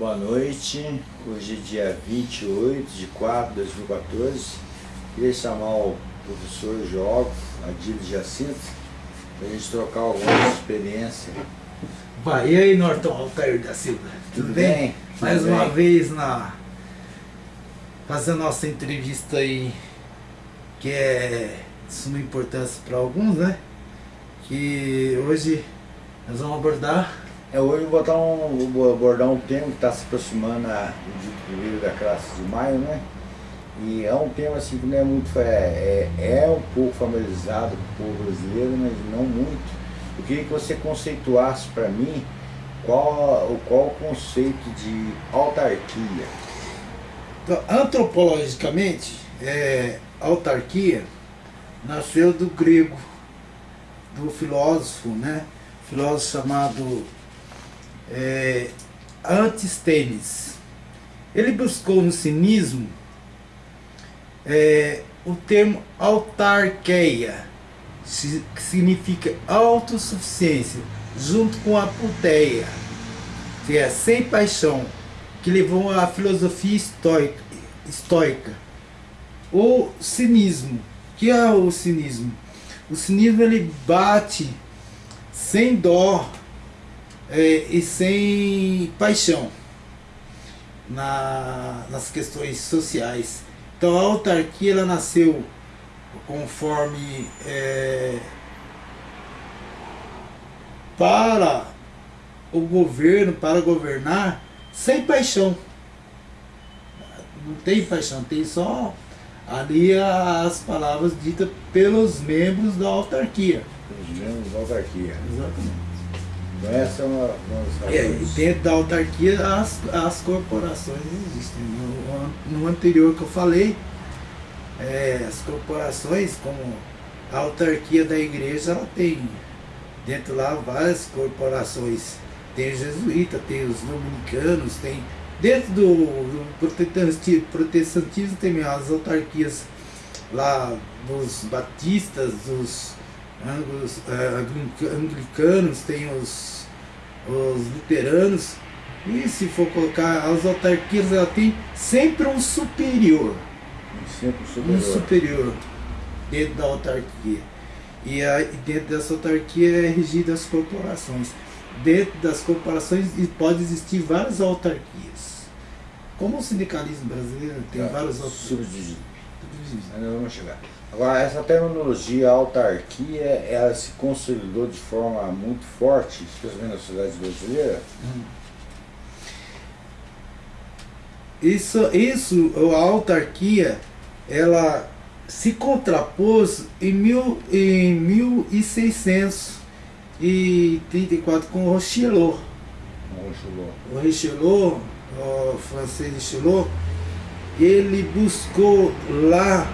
Boa noite, hoje é dia 28 de 4 de 2014. Queria chamar o professor Jogo, Adílio Jacinto, para a gente trocar algumas experiências. Vai, e aí Norton Altair da Silva? Tudo, Tudo bem? bem? Mais Tudo uma bem. vez na fazendo nossa entrevista aí, que é de suma importância para alguns, né? Que hoje nós vamos abordar é, hoje vou, botar um, vou abordar um tema que está se aproximando do dito primeiro da classe de maio, né? E é um tema assim que não é muito, é, é, é um pouco familiarizado com o povo brasileiro, mas não muito. Eu queria que você conceituasse para mim qual, qual o conceito de autarquia. Então, antropologicamente, é, autarquia nasceu do grego, do filósofo, né? Filósofo chamado é, Antistênis. Ele buscou no cinismo é, o termo autarqueia, que significa autossuficiência, junto com a puteia, que é sem paixão, que levou à filosofia estoica. estoica. O cinismo, que é o cinismo? O cinismo ele bate sem dó é, e sem paixão na, nas questões sociais. Então a autarquia ela nasceu conforme é, para o governo, para governar, sem paixão. Não tem paixão, tem só ali as palavras ditas pelos membros da autarquia. Pelos membros da autarquia. Exatamente. Essa é uma, uma é, dentro da autarquia as, as corporações existem. No, no anterior que eu falei, é, as corporações, como a autarquia da igreja, ela tem dentro lá várias corporações. Tem os jesuítas, tem os dominicanos, tem. Dentro do, do protestantismo tem as autarquias lá dos batistas, dos anglos, é, anglicanos, tem os, os luteranos, e se for colocar as autarquias, ela tem sempre um superior. Sempre superior. Um superior dentro da autarquia. E a, dentro dessa autarquia é regida as corporações. Dentro das corporações pode existir várias autarquias. Como o sindicalismo brasileiro tem tá. várias autarquias. Subdivididos. Ainda vamos chegar. Agora, essa terminologia autarquia, ela se consolidou de forma muito forte, especialmente na sociedade brasileira? Hum. Isso, isso, a autarquia, ela se contrapôs em, mil, em 1634 com o Richelieu. O Richelieu, o francês Richelieu, ele buscou lá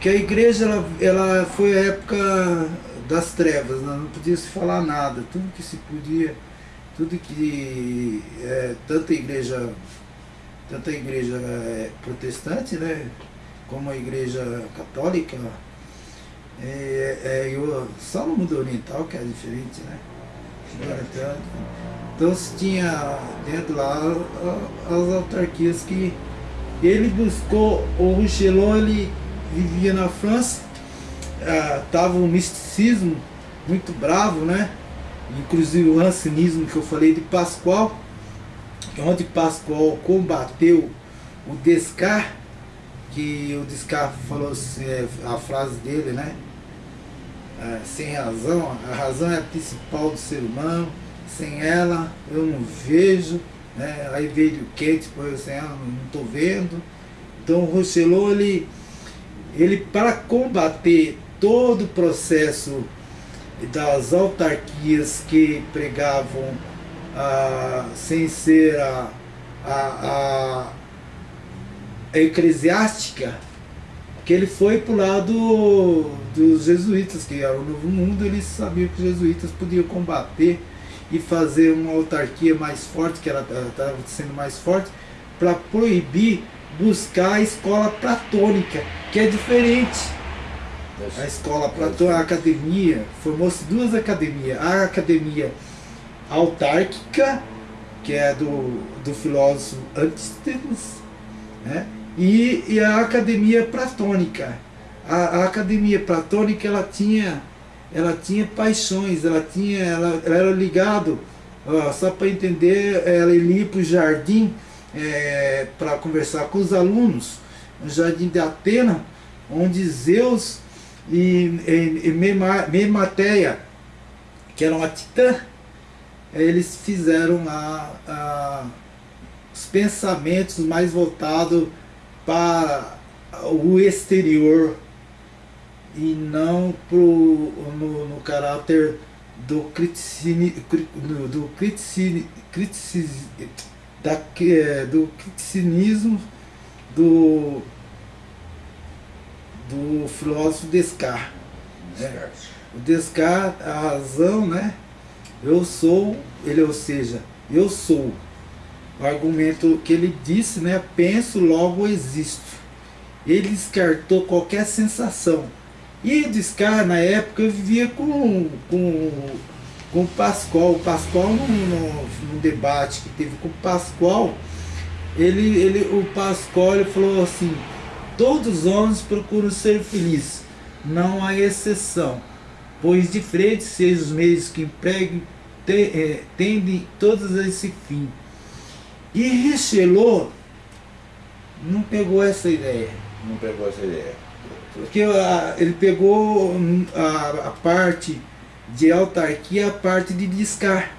que a igreja ela, ela foi a época das trevas, né? não podia se falar nada, tudo que se podia, tudo que é, tanto a igreja, tanto a igreja é, protestante, né, como a igreja católica, é, é, eu, só no mundo oriental que é diferente, né? Então, se tinha dentro lá as autarquias que ele buscou, o Rouchelon, ele vivia na França, estava é, um misticismo muito bravo, né? Inclusive o rancinismo que eu falei de Pascoal, onde Pascoal combateu o Descartes, que o Descartes falou assim, é, a frase dele, né? É, sem razão, a razão é a principal do ser humano, sem ela eu não vejo, né? aí veio o Kant, por sem ela não estou vendo. Então o Rousselot, ele ele para combater todo o processo das autarquias que pregavam ah, sem ser a, a, a eclesiástica, que ele foi para o lado dos jesuítas, que era o novo mundo, eles sabiam que os jesuítas podiam combater e fazer uma autarquia mais forte, que ela estava sendo mais forte, para proibir buscar a escola platônica, que é diferente. A escola platônica, a academia, formou-se duas academias. A academia autárquica que é do, do filósofo Antístenes, né? e, e a academia platônica. A, a, academia platônica ela tinha, ela tinha paixões, ela, tinha, ela, ela era ligado, ó, só para entender, ela ia para o jardim é, para conversar com os alunos, no jardim de Atena, onde Zeus e, e, e Memateia, que era uma titã, eles fizeram a, a, os pensamentos mais voltados para o exterior e não pro, no, no caráter do criticismo, do criticismo, da, é, do criticismo do, do filósofo Descartes. Né? O Descartes, a razão, né? Eu sou, ele, ou seja, eu sou. O argumento que ele disse, né? Penso, logo existo. Ele descartou qualquer sensação. E Descartes, na época, vivia com, com, com o Pascoal. O Pascoal, num, debate que teve com o Pascoal, ele, ele, o Pascoal ele falou assim, todos os homens procuram ser felizes, não há exceção pois diferentes sejam os meios que empreguem, te, é, tendem todos a esse fim. E Richelieu não pegou essa ideia. Não pegou essa ideia. Porque a, ele pegou a, a, parte de autarquia, a parte de descarte.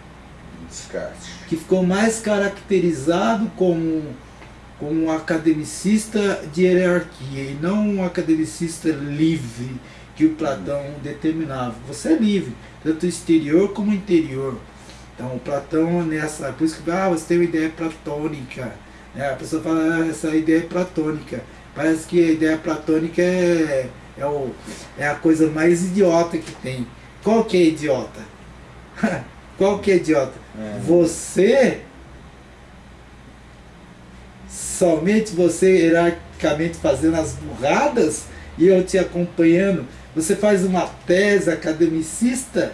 Descarte. Que ficou mais caracterizado como, como um academicista de hierarquia e não um academicista livre que o Platão determinava. Você é livre, tanto exterior como interior. Então, o Platão, nessa, por isso que ah, você tem uma ideia platônica. Né? A pessoa fala, ah, essa ideia é platônica. Parece que a ideia platônica é, é, o, é a coisa mais idiota que tem. Qual que é idiota? Qual que é idiota? É. Você, somente você hierarquicamente fazendo as burradas e eu te acompanhando você faz uma tese academicista,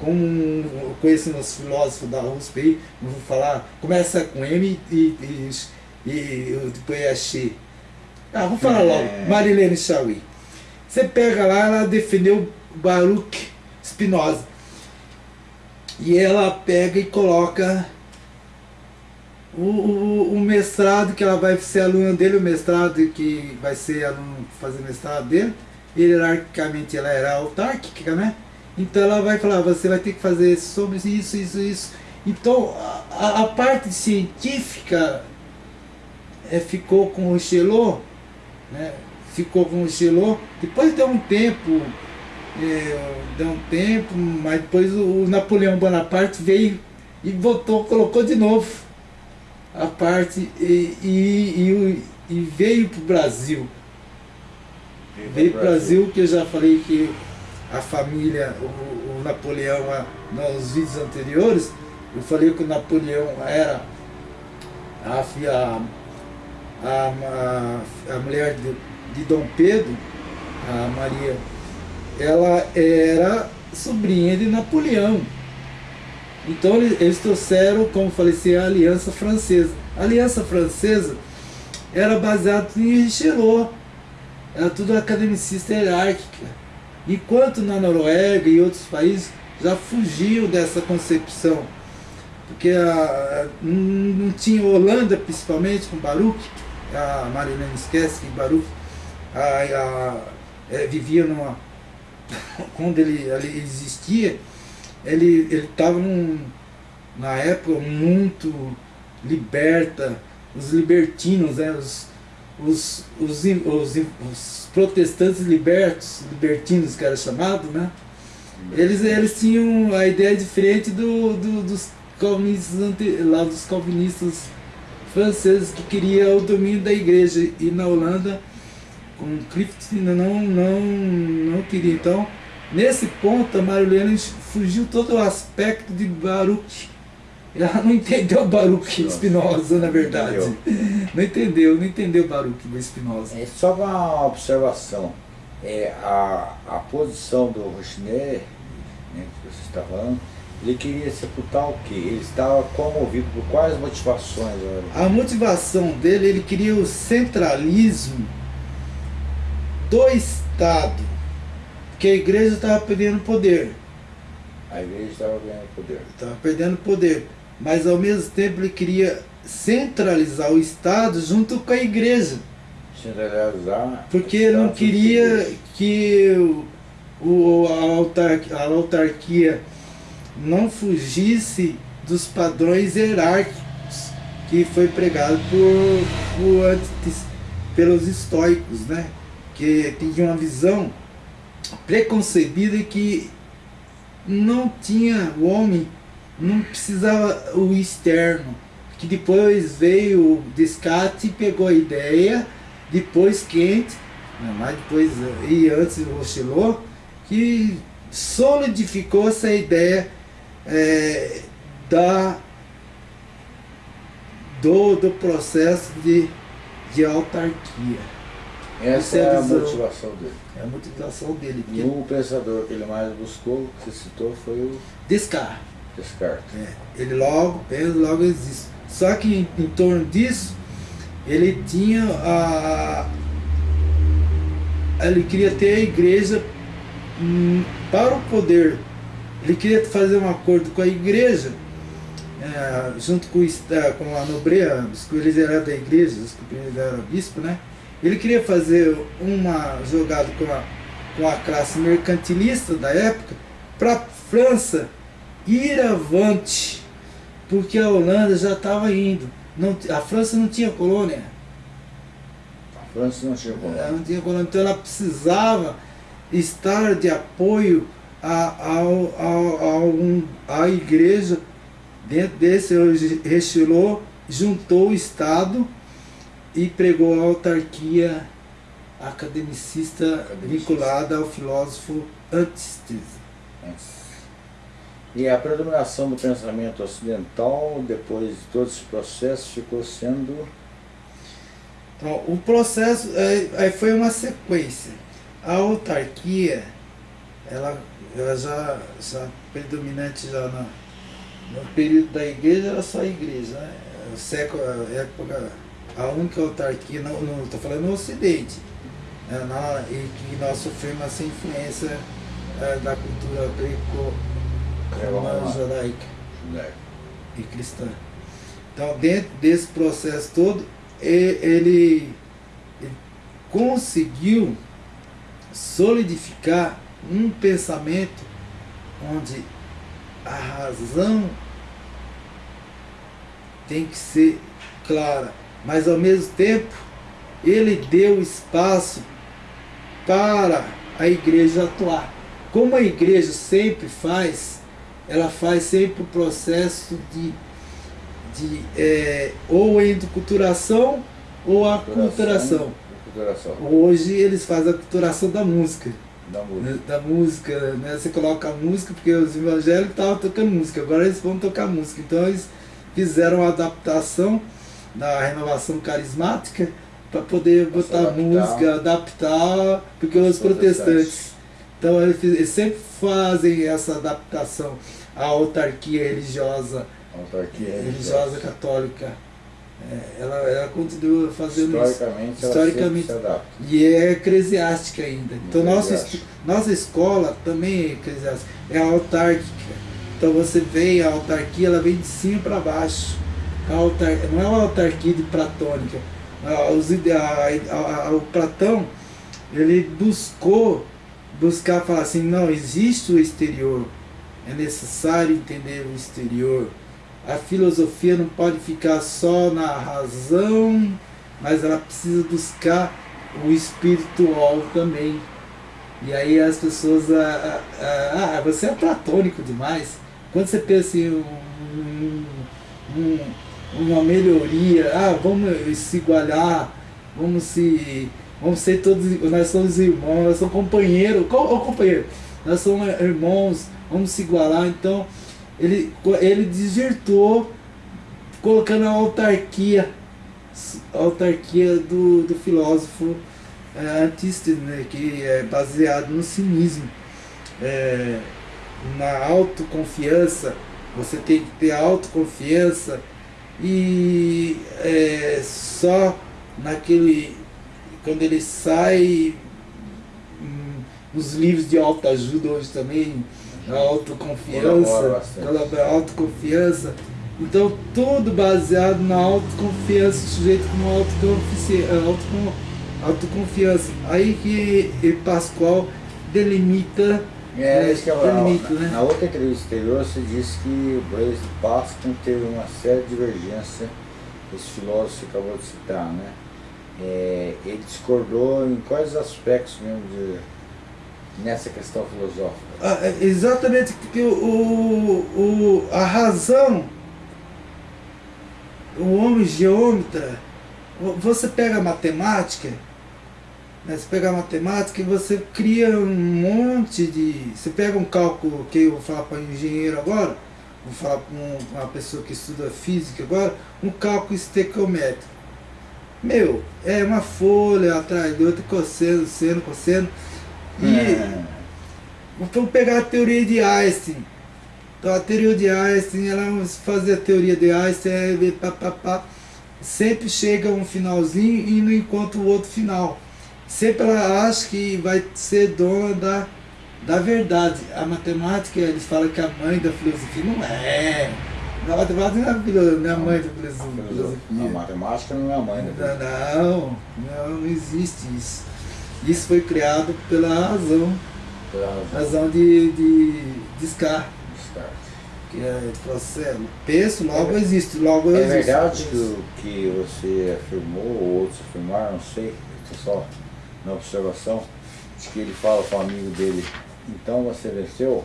como conheço uns filósofos da USP aí, não vou falar, começa com M e, e, e depois é X. Ah, vou falar logo, é. Marilene Chauí. Você pega lá, ela defendeu Baruch Spinoza. E ela pega e coloca o, o, o, mestrado que ela vai ser aluna dele, o mestrado que vai ser aluno fazer mestrado dele, hierarquicamente ela era autárquica, né? Então ela vai falar, você vai ter que fazer sobre isso, isso, isso. Então a, a parte científica é, ficou com o Chelot, né? ficou com o Chelot, depois deu um tempo, é, deu um tempo, mas depois o, Napoleão Bonaparte veio e voltou, colocou de novo a parte e, e, e, e veio para o Brasil. Veio para o Brasil, que eu já falei que a família, o, o Napoleão, nos vídeos anteriores, eu falei que o Napoleão era a, a, a, a mulher de, de Dom Pedro, a Maria, ela era sobrinha de Napoleão. Então eles trouxeram, como falei a Aliança Francesa. A Aliança Francesa era baseada em Richelieu era tudo academicista hierárquica. Enquanto na Noruega e outros países já fugiam dessa concepção. Porque a, não tinha Holanda, principalmente, com Baruch, a Marilene esquece que Baruch a, a, é, vivia numa. Quando ele, ele existia, ele estava na época muito liberta, os libertinos, né, os, os, os, os, os protestantes libertos, libertinos que era chamado, né? Eles, eles tinham a ideia diferente do, do, dos calvinistas lá dos calvinistas franceses que queria o domínio da igreja e na Holanda com Clift não, não, não queria. Então, nesse ponto, a Marilene fugiu todo o aspecto de Baruch ela não entendeu Baruch Spinoza, na verdade. Entendeu. Não entendeu, não entendeu Baruch Spinoza. É só uma observação. É, a, a posição do Rochner, né, que você está falando, Ele queria sepultar o quê? Ele estava comovido por quais motivações? A motivação dele, ele queria o centralismo do Estado, que a igreja estava perdendo poder. A igreja estava perdendo poder. Estava perdendo poder. Mas ao mesmo tempo ele queria centralizar o Estado junto com a igreja. Centralizar. Porque ele não queria que o, o, a, autarquia, a autarquia não fugisse dos padrões hierárquicos que foi pregado por, por antes, pelos estoicos, né? Que tinham uma visão preconcebida que não tinha o homem, não precisava o externo, que depois veio o Descartes e pegou a ideia, depois quente, mas depois e antes o Rochellot, que solidificou essa ideia é, da, do, do processo de, de autarquia. Essa é a motivação dele. É a motivação dele. E o pensador que ele mais buscou, que você citou, foi o... Descartes. Descartes. É, ele logo pensa, logo existe. Só que em, em, torno disso, ele tinha a... Ele queria ter a igreja hum, para o poder ele queria fazer um acordo com a igreja, é, junto com, com a nobreza, eles eram da igreja, eles eram bispo, né? Ele queria fazer uma jogada com a, com a classe mercantilista da época para a França ir avante, porque a Holanda já estava indo. Não, a França não tinha colônia. A França não tinha colônia. Ela não tinha colônia, então ela precisava estar de apoio a, ao, ao, ao, a igreja, dentro desse Rechelot, juntou o Estado e pregou a autarquia academicista, academicista. vinculada ao filósofo Antisthenes. E a predominação do pensamento ocidental, depois de todo esse processo, ficou sendo... Então, o processo é, foi uma sequência. A autarquia, ela ela já, já predominante já na, no período da igreja era só a igreja, né? O século, a época, a única autarquia, não estou falando no ocidente, né? na, e que nós sofremos essa influência é, da cultura greco-romana é, judaica e cristã. Então dentro desse processo todo, ele, ele conseguiu solidificar um pensamento onde a razão tem que ser clara, mas ao mesmo tempo ele deu espaço para a igreja atuar. Como a igreja sempre faz, ela faz sempre o processo de, de é, ou endoculturação ou aculturação. Hoje eles fazem a culturação da música. Da música. Da música, né? Você coloca a música, porque os evangélicos estavam tocando música, agora eles vão tocar música. Então eles fizeram a adaptação da renovação carismática para poder botar adaptar. música, adaptar, porque os protestantes. Então eles, eles, sempre fazem essa adaptação à autarquia religiosa, autarquia religiosa, religiosa católica. É, ela, ela continua fazendo historicamente, isso. Historicamente. E é eclesiástica ainda. Então nossa, nossa escola também é eclesiástica, é autárquica. Então você vê a autarquia, ela vem de cima para baixo. Autar, não é uma autarquia de platônica. A, a, a, o Platão, ele buscou, buscar falar assim, não, existe o exterior. É necessário entender o exterior a filosofia não pode ficar só na razão, mas ela precisa buscar o espiritual também. E aí as pessoas, ah, ah, ah você é platônico demais. Quando você pensa em um, um, uma melhoria, ah, vamos se igualar, vamos se. Vamos ser todos, nós somos irmãos, nós somos companheiros, ô companheiro, nós somos irmãos, vamos se igualar, então ele, ele desvirtuou colocando a autarquia, a autarquia do, do filósofo é, né, que é baseado no cinismo. É, na autoconfiança, você tem que ter autoconfiança e é, só naquele quando ele sai hum, nos livros de autoajuda hoje também a autoconfiança a autoconfiança. Então tudo baseado na autoconfiança sujeito com autoconfiança autoconfiança. Aí que Pascoal delimita é, é, isso que eu delimita, né? Na outra entrevista anterior você disse que o Blaise Pascal teve uma séria divergência esse filósofo que acabou de citar, né? É, ele discordou em quais aspectos mesmo de, nessa questão filosófica? Ah, é, exatamente, porque o, o, a razão, o homem geômetra, você pega a matemática, né, você pega a matemática e você cria um monte de... Você pega um cálculo, que eu vou falar para engenheiro agora, vou falar para uma pessoa que estuda física agora, um cálculo estequiométrico. Meu, é uma folha atrás de outra, cosseno, seno, cosseno. E é. vamos pegar a teoria de Einstein. Então a teoria de Einstein, ela fazer a teoria de Einstein, é, pá, pá, pá, sempre chega um finalzinho e não encontra o outro final. Sempre ela acha que vai ser dona da da verdade. A matemática, eles falam que a mãe da filosofia não é. A matemática não é a mãe da filosofia. A matemática não é a mãe da filosofia. Não, não, não existe isso. Isso foi criado pela razão. Pela razão. razão de, de Descartes. Descartes. Que é processo. Penso, logo é, existe. Logo é existe. verdade que, que você afirmou, ou outros afirmaram, não sei, só na observação, de que ele fala com o amigo dele então você venceu?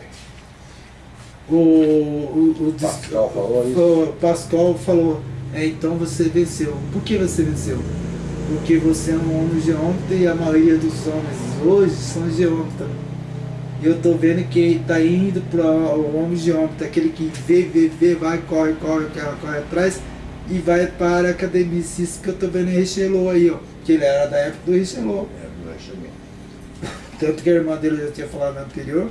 O, o, o Pascal falou isso? O Pascal falou, é, então você venceu. Por que você venceu? Porque você é um homem geômetra e a maioria dos homens hoje são geômetras. E eu estou vendo que está indo para o homem geômetra, aquele que vê, vê, vê, vai, corre, corre, corre, corre atrás e vai para a academia. Isso que eu estou vendo em Richelot aí, ó. Que ele era da época do Richelot. Tanto que a irmã dele já tinha falado no anterior.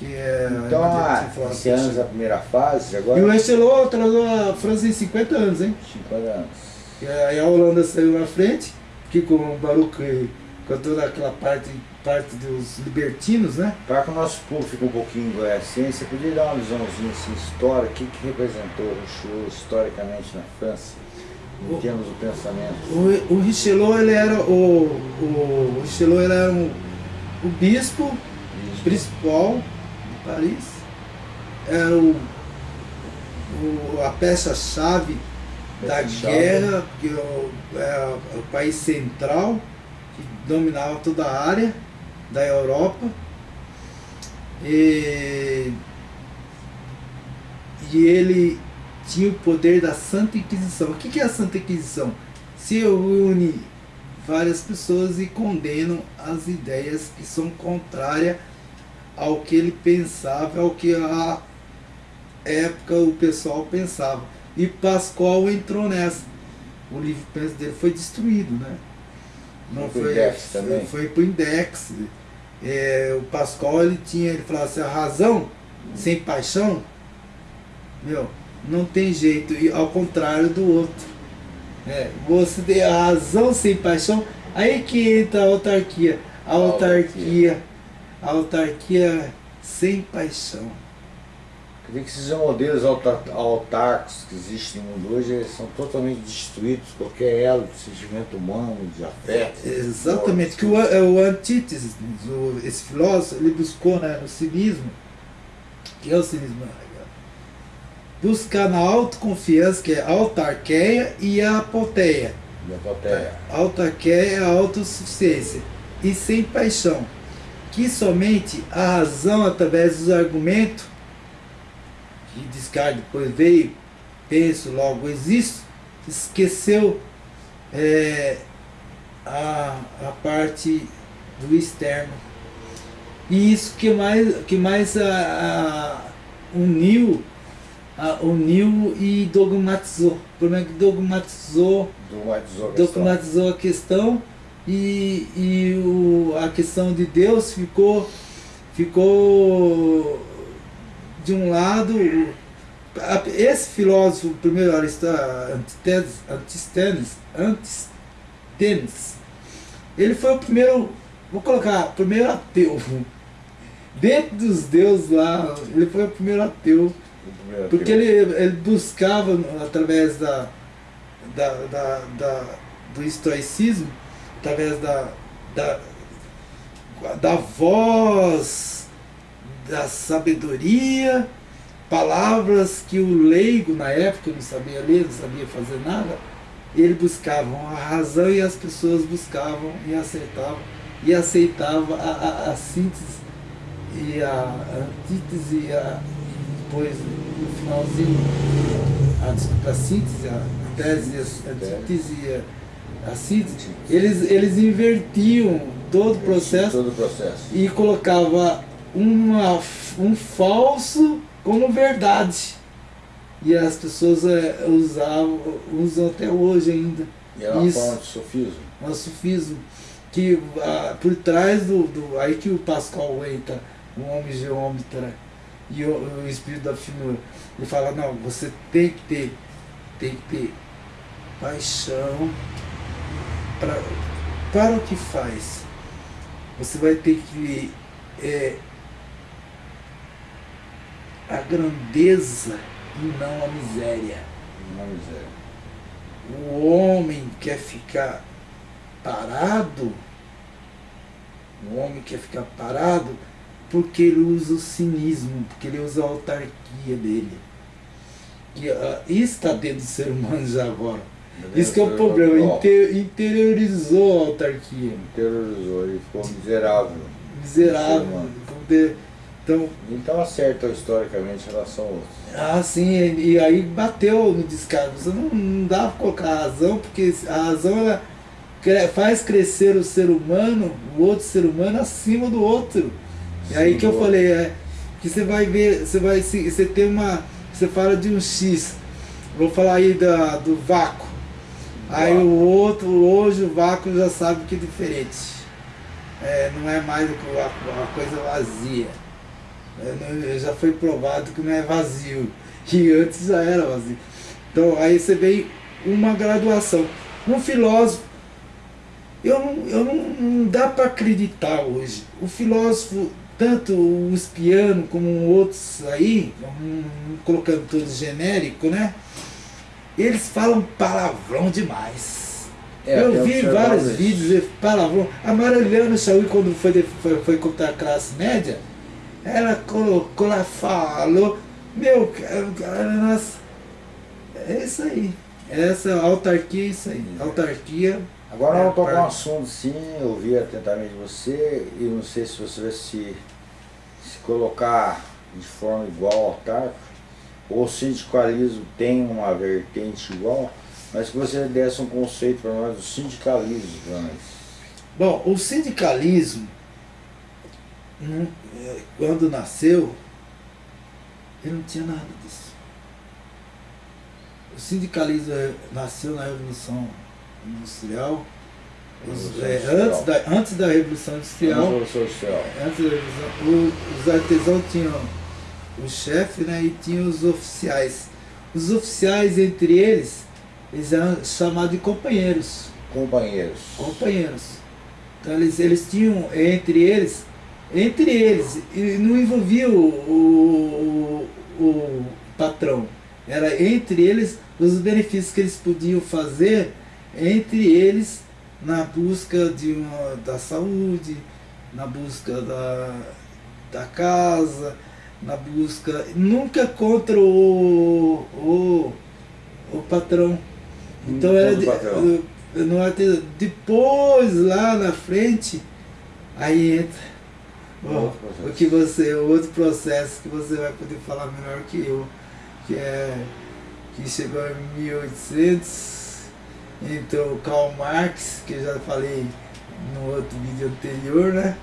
Que é, então, a, esse anos a primeira fase, agora... E o Estelô atrasou a França em 50 anos, hein? 50 anos. E aí a Holanda saiu na frente, que com o Baruch, com toda aquela parte, parte dos libertinos, né? Para que o nosso público fique um pouquinho conhecendo, você podia dar uma visãozinha assim, história, o que, que representou o Richelieu historicamente na França? Em o, termos do pensamento. O, o Richelieu, ele era o, o, Richelieu, ele era um o bispo principal de Paris era o, o a peça-chave da guerra, que é o, é o país central, dominava toda a área da Europa. E, e ele tinha o poder da Santa Inquisição. O que é a Santa Inquisição? Se une várias pessoas e condenam as ideias que são contrárias ao que ele pensava, ao que a época o pessoal pensava. E Pascoal entrou nessa. O livro penso dele foi destruído, né? Não foi, foi index também. Foi pro index. É, o Pascoal ele tinha, ele falava assim, a razão sem paixão, meu, não tem jeito, e ao contrário do outro. É, você tem a razão sem paixão, aí que entra a autarquia. A autarquia, a autarquia sem paixão. Quer que esses modelos autárquicos que existem no mundo hoje, eles são totalmente destruídos, qualquer elo de sentimento humano, de afeto. exatamente, que o, é o Antíteses, esse filósofo, ele buscou né, no cinismo, que é o cinismo buscar na autoconfiança, que é a autarqueia e a apoteia. E a apoteia. Autarqueia é a autossuficiência. E sem paixão. Que somente a razão, através dos argumentos, que Descartes depois veio, penso, logo existo, esqueceu é, a, a parte do externo. E isso que mais, que mais a, a uniu uniu e dogmatizou. O problema é que dogmatizou, dogmatizou, a, dogmatizou a questão e, e o, a questão de Deus ficou, ficou de um lado, esse filósofo, primeiro Antisthenes, Antisthenes, ele foi o primeiro, vou colocar, primeiro ateu. Dentro dos deuses lá, ele foi o primeiro ateu. Porque ele, ele buscava, através da, da, da, da do estoicismo, através da, da, da voz, da sabedoria, palavras que o leigo na época não sabia ler, não sabia fazer nada, ele buscava a razão e as pessoas buscavam e aceitavam e aceitavam a, a, a síntese e a antítese e, a, e depois no finalzinho a, a síntese, a tese, a antítese e a, a síntese, eles, eles invertiam todo o processo, todo o processo. e colocava uma, um falso como verdade. E as pessoas é, usavam, usam até hoje ainda. E é uma forma de sofismo. Um sofismo. Que ah, por trás do, do. Aí que o Pascal entra, o homem geômetra e o, o espírito da finura. Ele fala, não, você tem que ter, tem que ter paixão pra, para o que faz. Você vai ter que é, a grandeza e não a miséria. Não a miséria. O homem quer ficar parado, o homem quer ficar parado porque ele usa o cinismo, porque ele usa a autarquia dele. E, uh, isso está dentro do ser humano já agora. Isso que é o problema, inter, interiorizou a autarquia. Interiorizou, ele ficou miserável. Miserável. Então, então acerta historicamente em relação ao outro. Ah, sim, e, e aí bateu no descargo. Você não, não dá para colocar a razão, porque a razão ela faz crescer o ser humano, o outro ser humano, acima do outro. E aí que eu falei, é que você vai ver, você vai você tem uma. Você fala de um X, vou falar aí da, do vácuo. Aí o outro, hoje o vácuo já sabe que é diferente. É, não é mais uma coisa vazia. Já foi provado que não é vazio. E antes já era vazio. Então aí você vê uma graduação. Um filósofo, eu não, eu não, não dá para acreditar hoje. O filósofo, tanto o espiano como outros aí, um, colocando todos genérico, né? Eles falam palavrão demais. É, eu vi vários vídeos de palavrão. A Marilena Chauí, quando foi, foi, foi contra a classe média, ela colocou lá, falou, meu cara, nossa, é isso aí. Essa autarquia é isso aí. Autarquia. Agora é vamos tocar um assunto sim, eu ouvi atentamente você, e não sei se você vai se, se colocar de forma igual ao autárquico, ou o sindicalismo tem uma vertente igual, mas que você desse um conceito para nós do sindicalismo para nós. Bom, o sindicalismo é, quando nasceu, ele não tinha nada disso. O sindicalismo nasceu na Revolução Industrial, os, é, antes, da, antes da Revolução Industrial, antes da Revolução, o, os artesãos tinham o chefe né, e tinham os oficiais. Os oficiais, entre eles, eles eram chamados de companheiros. Companheiros. Companheiros. Então eles, eles tinham, entre eles, entre eles, e não envolvia o, o, o, patrão, era entre eles os benefícios que eles podiam fazer entre eles na busca de uma, da saúde, na busca da, da casa, na busca, nunca contra o, o, o patrão. Então era de, não, depois lá na frente, aí entra Bom, o que você, outro processo que você vai poder falar melhor que eu, que é que chegou em 1800, então Karl Marx, que eu já falei no outro vídeo anterior, né?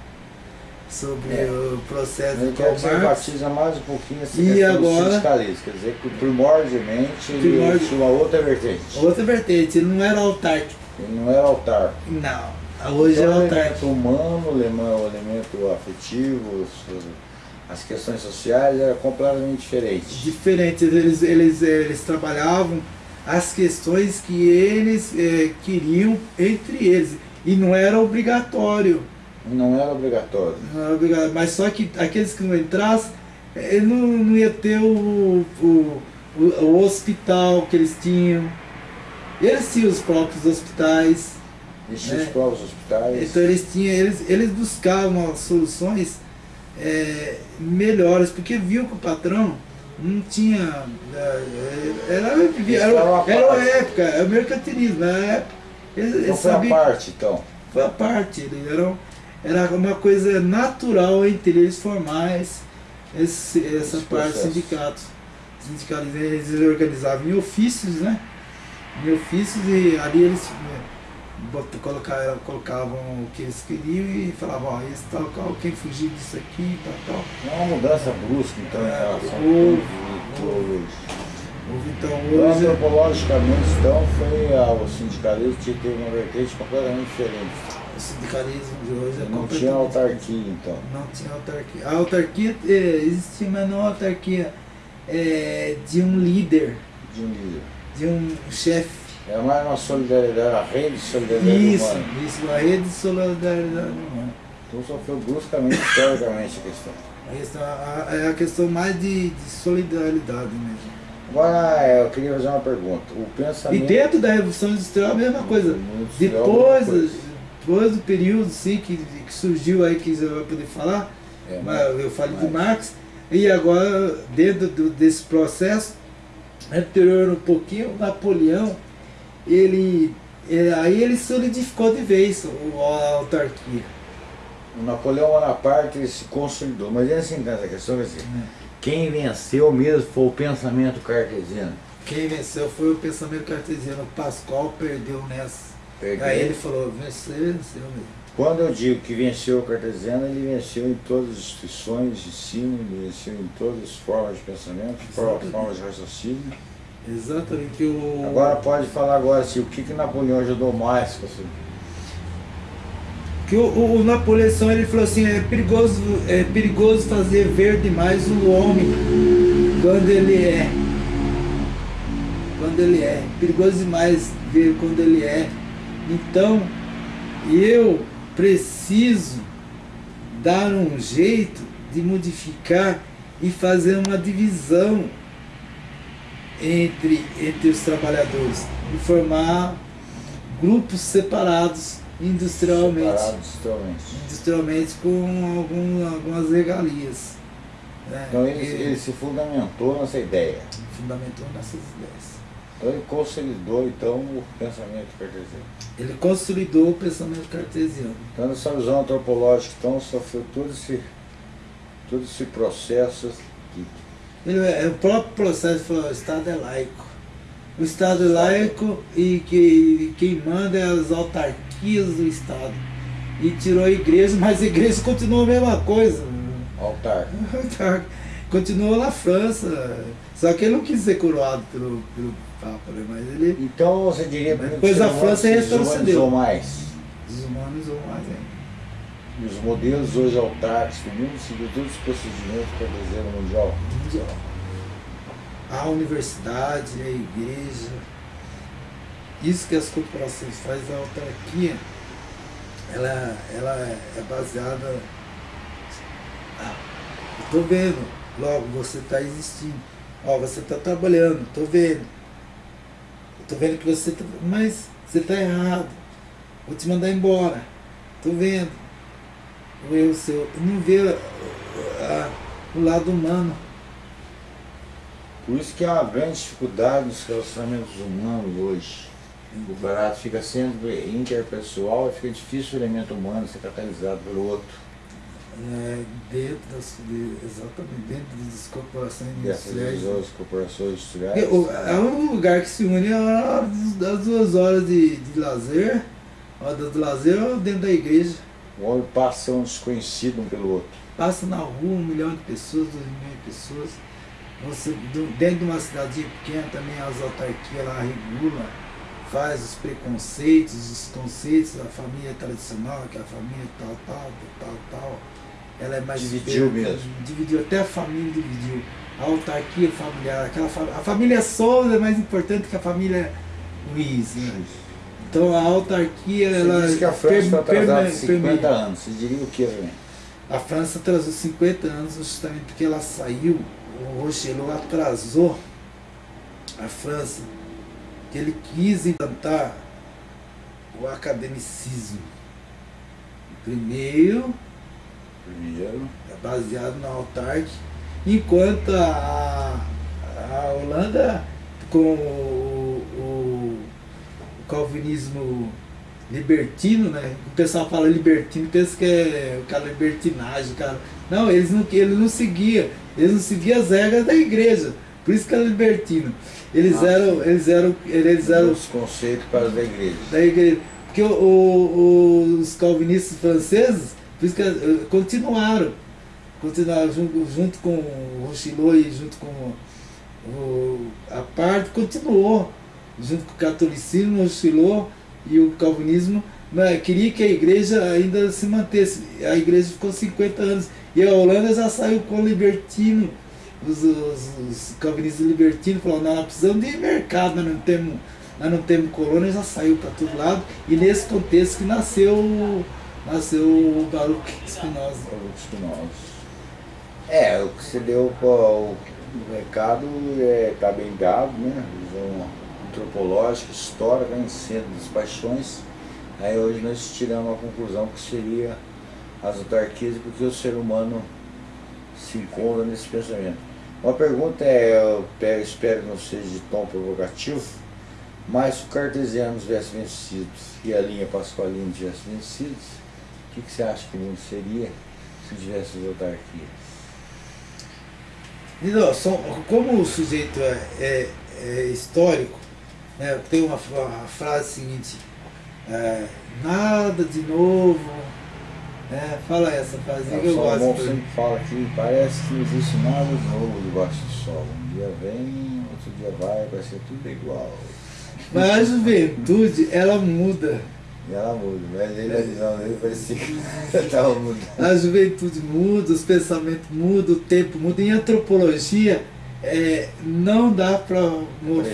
Sobre é. o processo do Karl Marx. Enfatiza mais um pouquinho essa e agora, sindicalismo, quer dizer que primordialmente ele tinha uma outra vertente. Outra vertente, ele não era autárquico. Ele não era autárquico. Não. Hoje então, é o elemento humano, o elemento afetivo, as questões sociais eram completamente diferentes. Diferentes, eles, eles, eles trabalhavam as questões que eles é, queriam entre eles. E não era obrigatório. Não era obrigatório. Não era obrigatório, mas só que aqueles que não entrassem, ele não, não ia ter o, o, o, o hospital que eles tinham. Eles tinham os próprios hospitais. Eles tinham né? os próprios hospitais. Então eles tinham, eles, eles buscavam soluções é, melhores, porque viu que o patrão não tinha. É, era, era, era uma época, é o mercantilismo, na época. Ele, então foi sabia, a parte, então. Foi a parte, ele era, era uma coisa natural entre eles formar esse, esse essa esse parte sindicatos. Sindicatos, eles organizavam em ofícios, né? Em ofícios e ali eles colocavam, colocavam o que eles queriam e falavam, ó, esse tal, qual, quem fugir disso aqui, tal, tal. Não é uma mudança brusca, então, em relação houve, houve, houve, então, hoje... Antropologicamente, então, foi a, o sindicalismo teve uma vertente completamente diferente. O sindicalismo de hoje é Não tinha autarquia, então. Não tinha autarquia. A autarquia é, existia, mas não a autarquia é, de um líder. De um líder. De um chefe é mais uma solidariedade, a rede de solidariedade isso, humana. Isso, a rede de solidariedade humana. Então sofreu bruscamente, historicamente, a questão. A questão é a questão mais de, de solidariedade mesmo. Agora, é, eu queria fazer uma pergunta. O pensamento... E dentro da Revolução Industrial a mesma coisa. Depois, coisa. depois do período sim, que, que surgiu aí, que você vai poder falar, é, mas, eu falei de Marx, e agora, dentro do, desse processo, anterior um pouquinho, Napoleão, ele, é, aí ele solidificou de vez a autarquia. O Napoleão Bonaparte se consolidou, mas é assim, essa questão, assim, é. quem venceu mesmo foi o pensamento cartesiano. Quem venceu foi o pensamento cartesiano, o Pascoal perdeu nessa. Perdeu. Aí ele falou, venceu, venceu mesmo. Quando eu digo que venceu o cartesiano, ele venceu em todas as instituições de ensino, ele venceu em todas as formas de pensamento, formas de raciocínio. Exatamente. O... Agora pode falar agora assim, o que, que Napoleão ajudou mais você? Que o, o, o, Napoleão ele falou assim, é perigoso, é perigoso fazer ver demais o homem quando ele é. Quando ele é. Perigoso demais ver quando ele é. Então, eu preciso dar um jeito de modificar e fazer uma divisão entre, entre os trabalhadores e formar grupos separados industrialmente, separados industrialmente. industrialmente com algum, algumas regalias. Né? Então ele, ele, se fundamentou nessa ideia. Fundamentou nessas ideias. Então ele consolidou então o pensamento cartesiano. Ele consolidou o pensamento cartesiano. Então nessa visão antropológica então sofreu todo esse, todo esse processo que é, o próprio processo falou, o Estado é laico. O Estado é laico e que quem manda é as autarquias do Estado. E tirou a igreja, mas a igreja continua a mesma coisa. Altar. Altar. Continuou na França. Só que ele não quis ser coroado pelo, pelo Papa, né? mas ele... Então você diria... Depois a França retrocedeu. mais. Deshumanizou mais ainda. E os modelos hoje do mundo seguiu todos os procedimentos para o mundial. Mundial. A universidade, a igreja. Isso que as corporações fazem, a autarquia, ela, ela é baseada. Ah, estou vendo, logo você está existindo. Ó, você está trabalhando, estou vendo. Estou vendo que você está. Mas você está errado. Vou te mandar embora. Estou vendo o erro seu, não vê a, o lado humano. Por isso que há uma grande dificuldade nos relacionamentos humanos hoje. O barato fica sendo interpessoal e fica difícil o elemento humano ser catalisado pelo outro. É, dentro das, de, exatamente, dentro das corporações industriais. Dessas corporações industriais. É, é um lugar que se une a das duas horas de, de lazer, a hora do lazer ou dentro da igreja. O homem passa um desconhecido um pelo outro. Passa na rua um milhão de pessoas, dois milhões de pessoas. Você, dentro de uma cidadinha pequena também as autarquias lá regulam, faz os preconceitos, os conceitos da família tradicional, que é a família tal, tal, tal, tal. ela é mais Dividiu mesmo. Dividiu, até a família dividiu. A autarquia familiar, aquela a família Souza é mais importante que a família Luiz. Né? Então a autarquia, Você ela. Diz que a França está atrasada 50 anos. Você diria o que, velho? A França atrasou 50 anos justamente porque ela saiu, o Rochelot atrasou a França, que ele quis implantar o academicismo. Primeiro, Primeiro. é baseado na autarque, enquanto a, a Holanda, com calvinismo libertino, né? O pessoal fala libertino, pensa que é o cara libertinagem, cara. Não, eles não, ele não seguia, eles não seguiam as regras da igreja. Por isso que era libertino. Eles Ah, eram, sim. eles eram, eles eram Os conceitos para da igreja. da igreja. Porque o- o- os calvinistas franceses, por isso que eh, continuaram. Continuaram junto, junto com o Rochilot e junto com o, a parte, continuou. Junto com o catolicismo, o Rochilot e o calvinismo, né, queria que a igreja ainda se mantesse. A igreja ficou 50 anos. E a Holanda já saiu com o libertino. Os, os, os calvinistas libertinos falaram, não, nós precisamos de mercado, nós não temos nós não temos colônia, já saiu para todo lado, e nesse contexto que nasceu, nasceu o Baruch Spinoza. Os Espinosos. É, o que você deu para o recado está bem dado, né? Antropológica, histórica, em centro das paixões. Aí hoje nós tiramos a conclusão que seria as autarquias, porque o ser humano se encontra nesse pensamento. Uma pergunta é, eu pe- espero que não seja de tom provocativo, mas se o cartesiano tivesse vencido e a linha pascualina tivesse vencido, o que, que você acha que o mundo seria se tivesse as autarquias? E não, só, como o sujeito é, é- é histórico, né, tem uma, uma frase seguinte, é, nada de novo, né, fala essa frase que o eu gosto. sempre fala que parece que não existe nada de novo debaixo do sol. Um dia vem, outro dia vai, vai ser tudo igual. Mas a juventude, ela muda. E ela muda, mas ele não, ele parecia que estava mudando. A juventude muda, os pensamentos mudam, o tempo muda. Em antropologia, é, não dá para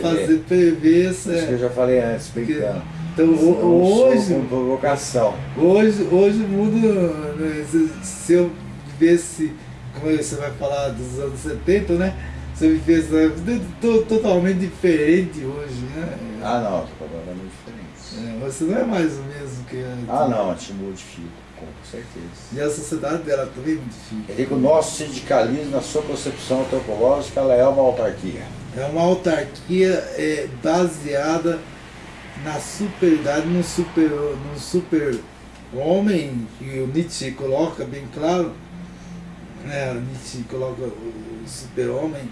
fazer prever essa. Isso que eu já falei antes, brincando. Então, hoje, com provocação. hoje, hoje muda. né, se, se eu vivesse, como você vai falar dos anos 70, né? Se eu vivesse uma vida to- totalmente diferente hoje, né? Ah não, tô completamente diferente. É, você não é mais o mesmo que antes. Ah não, te modifico, com certeza. E a sociedade dela também modifica. Eu digo, o nosso sindicalismo, na sua concepção antropológica, ela é uma autarquia. É uma autarquia é, baseada na superidade, no super, no super homem, que o Nietzsche coloca bem claro, né, o Nietzsche coloca o super homem,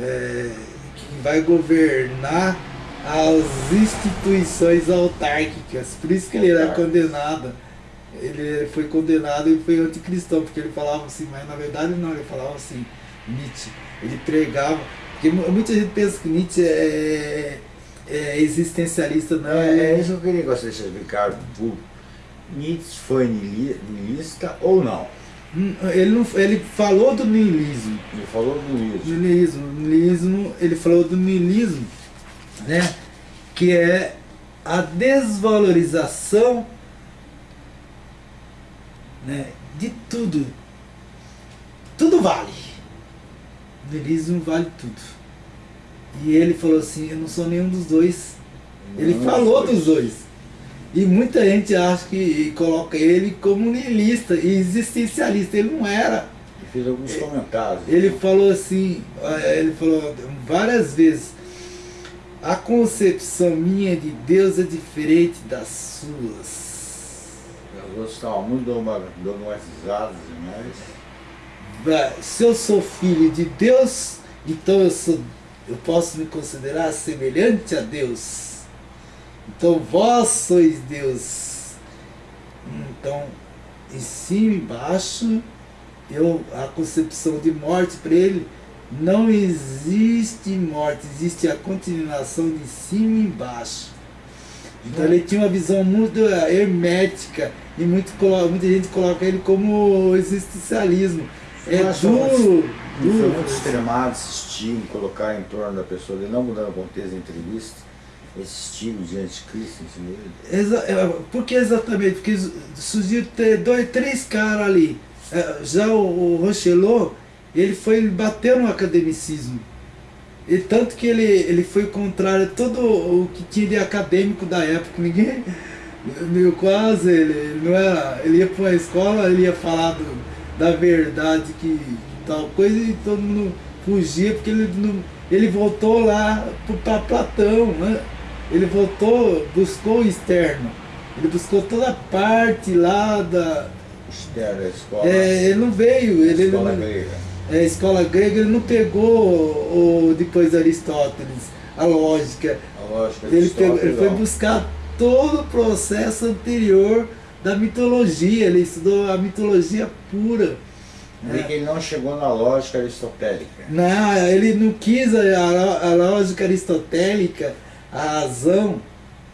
é, que vai governar as instituições autárquicas. Por isso que ele era condenado. Ele foi condenado e foi anticristão, porque ele falava assim, mas na verdade não, ele falava assim, Nietzsche. Ele pregava, porque mu- muita gente pensa que Nietzsche é, é existencialista, não, É, é é, isso que eu queria claro pro público. Nietzsche foi nihilista ou não? Hum, ele, não, ele falou do niilismo. Ele falou do nihilismo. Niilismo, niilismo, ele falou do niilismo, né? Que é a desvalorização né, de tudo. Tudo vale. O niilismo vale tudo. E ele falou assim, eu não sou nenhum dos dois. Ele Não, falou dos dois. E muita gente acha que coloca ele como niilista e existencialista. Ele não era. Ele fez alguns comentários. Ele falou assim, eh, ele falou várias vezes, a concepção minha de Deus é diferente das suas. Estavam muito dogma- dogmatizados demais. Vai, Se eu sou filho de Deus, então eu sou, eu posso me considerar semelhante a Deus. Então vós sois Deus. Então, em cima e embaixo, eu, a concepção de morte para ele não existe morte, existe a continuação de cima e embaixo. Então ele tinha uma visão muito hermética e muito, muita gente coloca ele como existencialismo. É duro, duro. Foi muito extremado esse estilo, colocar em torno da pessoa, ele não mudando o contexto da entrevista, esse estilo de anticristo em si Exa é, Por que exatamente? Porque surgiu dois, três caras ali. É, já o, o Rochelot, ele foi, ele bateu no academicismo. E tanto que ele, ele foi contrário a todo o que tinha de acadêmico da época. Ninguém, meio quase, ele, não era, ele ia para uma escola, ele ia falar do, da verdade que tal coisa e todo mundo fugia porque ele, não, ele voltou lá para Platão, né? Ele voltou, buscou o externo. Ele buscou toda a parte lá da... Externo da escola. É, ele não veio. Ele, escola ele, grega é, a escola grega não pegou o, depois Aristóteles, a lógica. A lógica ele, pegou, ele foi buscar todo o processo anterior da mitologia, ele estudou a mitologia pura. É. Ele não chegou na lógica aristotélica. Não, ele não quis a, a lógica aristotélica, a razão,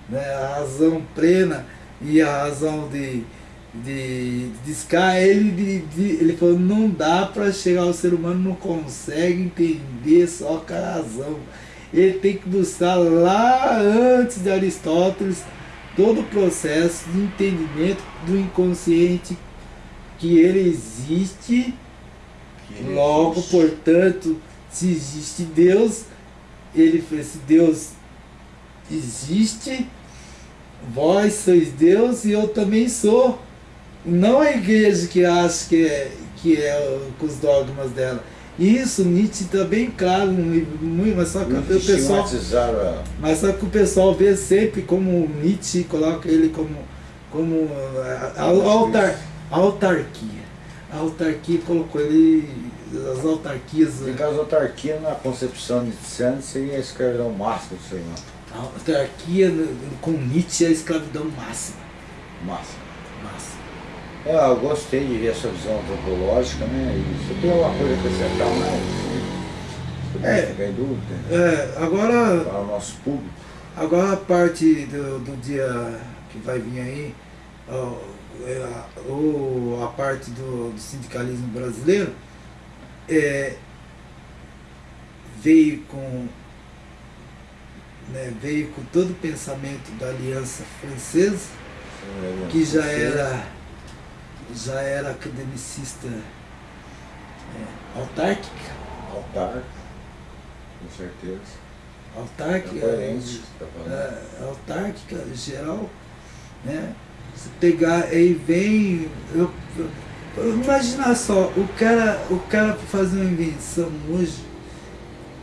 né, a razão plena e a razão de, de, de Sky, ele, de, de, ele falou, não dá para chegar ao ser humano, não consegue entender só com a razão. Ele tem que buscar lá antes de Aristóteles todo o processo de entendimento do inconsciente que ele existe, que ele logo, existe. portanto, se existe Deus, ele esse Deus existe, vós sois Deus e eu também sou. Não a igreja que acha que é, que é com os dogmas dela. Isso Nietzsche está bem claro no livro, mas só que o pessoal. Mas só que o pessoal vê sempre como Nietzsche coloca ele como, como a, a, autar, a autarquia. A autarquia colocou ele. As autarquias. Porque as autarquias na concepção nietzschiana seria a escravidão máxima do ser humano. A autarquia com Nietzsche é a escravidão máxima. Máxima. É, eu gostei de ver essa visão antropológica, né? E você tem alguma coisa a acrescentar mais? É, ficar em dúvida. É, agora. Para o nosso público. Agora a parte do, do dia que vai vir aí, é, ou a parte do, do sindicalismo brasileiro, é, veio com né, veio com todo o pensamento da Aliança Francesa, que já era já era academicista é, autárquica. Autárquica, com certeza. Autárquica, é, tá é, autárquica geral, né? Se pegar aí vem. Eu, eu, imaginar só, o cara, o cara fazer uma invenção hoje,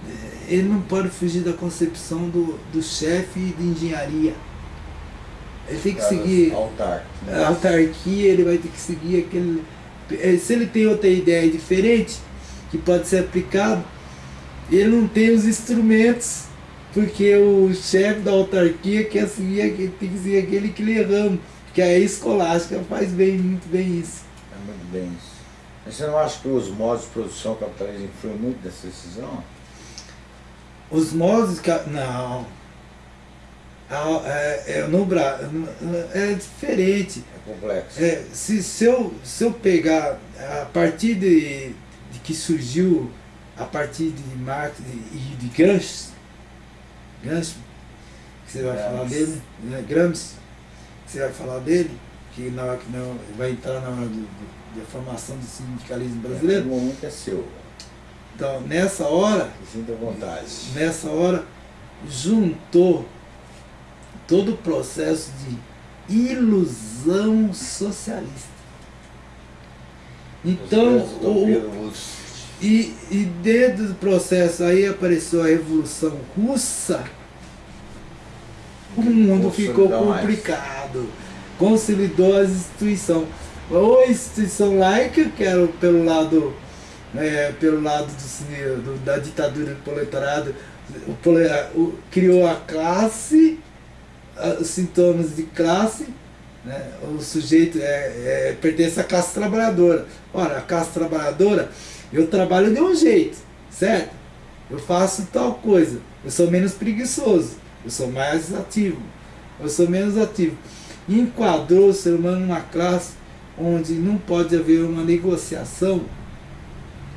é, ele não pode fugir da concepção do, do chefe de engenharia. Ele tem que seguir. Autarquia. A autarquia, ele vai ter que seguir aquele. Eh, se ele tem outra ideia diferente, que pode ser aplicado, ele não tem os instrumentos, porque o chefe da autarquia quer seguir, tem que seguir aquele que lhe erramos, que é a escolástica faz bem, muito bem isso. É muito bem isso. Mas você não acha que os modos de produção capitalista influem muito nessa decisão? Os modos. Não, é, é, no Brasil é diferente. É complexo. É, se, se, eu, se eu pegar a partir de, de que surgiu, a partir de Marx e de Gramsci, Gramsci, que você vai Gramsci. falar dele, né? Gramsci, que você vai falar dele, que, na, que não, vai entrar na hora do, do, da formação do sindicalismo brasileiro. O momento é seu. Então, nessa hora. Sinta vontade. Nessa hora, juntou todo o processo de ilusão socialista. Então, o, e, e dentro do processo aí apareceu a Revolução Russa, o mundo ficou complicado, consolidou as instituições. Ou a instituição laica, que era pelo lado, é, pelo lado do, do, da ditadura do proletariado, o, o, criou a classe os sintomas de classe, né? o sujeito é, é, pertence à classe trabalhadora. Ora, a classe trabalhadora, eu trabalho de um jeito, certo? Eu faço tal coisa, eu sou menos preguiçoso, eu sou mais ativo. eu sou menos ativo. Enquadrou o ser humano numa classe onde não pode haver uma negociação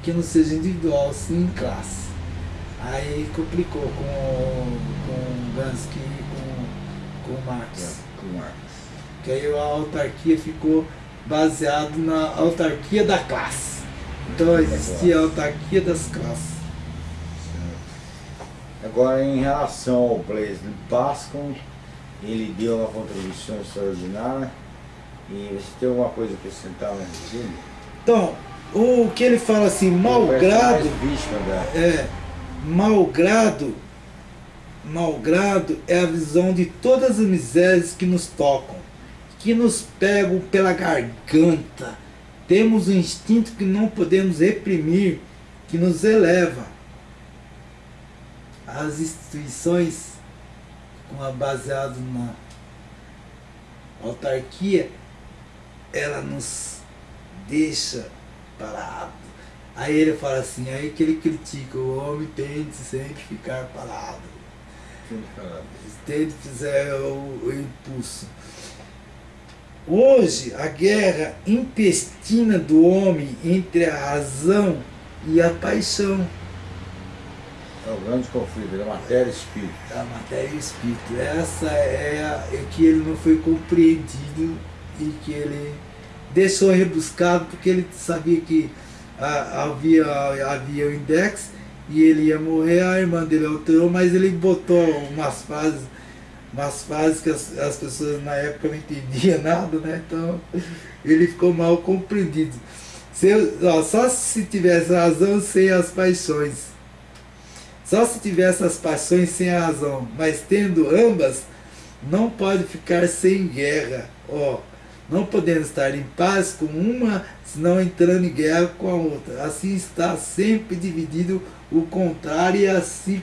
que não seja individual, sim em classe. Aí complicou com, com Gansky e com, Marx. É, com Marx. Que aí a autarquia ficou baseado na autarquia da classe. Então existia a autarquia das classes. Agora em relação ao Blaise Pascal, ele deu uma contribuição extraordinária e você tem alguma coisa a acrescentar dele? Então, o que ele fala assim, malgrado. É, malgrado, malgrado é a visão de todas as misérias que nos tocam, que nos pegam pela garganta. Temos um instinto que não podemos reprimir, que nos eleva. As instituições, baseadas na autarquia, ela nos deixa parado. Aí ele fala assim, aí que ele critica, o homem tem de sempre ficar parado. Tem de fizer o, o impulso. Hoje, a guerra intestina do homem entre a razão e a paixão. É o grande conflito da matéria e espírito. Da matéria e espírito. Essa é, a, é que ele não foi compreendido e que ele deixou rebuscado porque ele sabia que ah, havia, havia o index e ele ia morrer, a irmã dele alterou, mas ele botou umas frases, umas frases que as, as pessoas na época não entendiam nada, né? Então ele ficou mal compreendido. Se, ó, só se tivesse razão sem as paixões. Só se tivesse as paixões sem a razão, mas tendo ambas, não pode ficar sem guerra. Ó, não podemos estar em paz com uma, senão entrando em guerra com a outra. Assim está sempre dividido o contrário a si